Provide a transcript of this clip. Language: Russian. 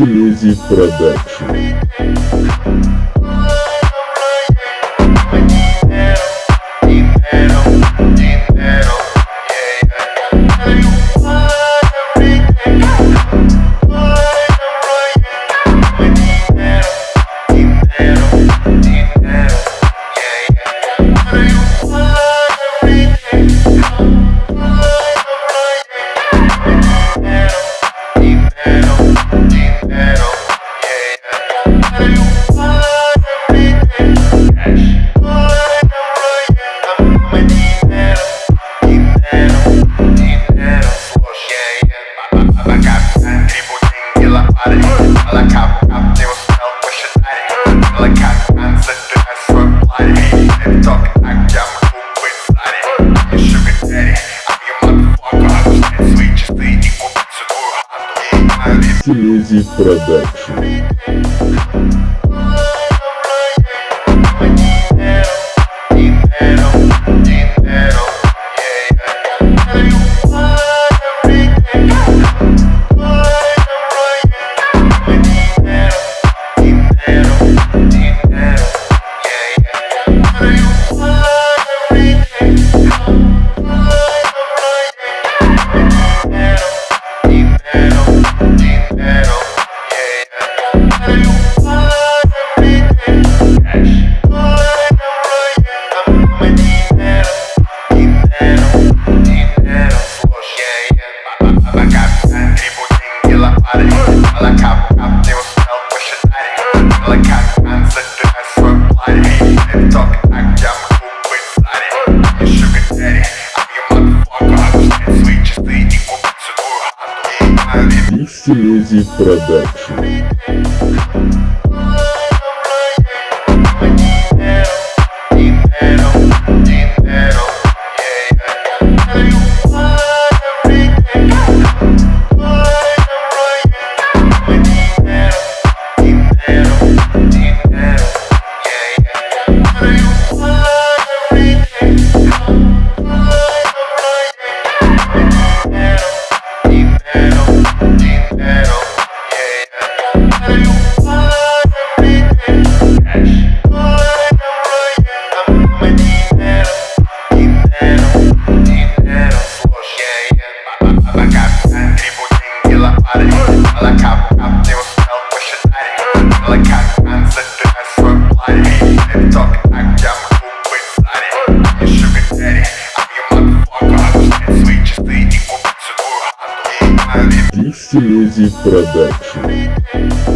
Селези Продакшн. Easy Production. Леди Продакшн. Crazy Production.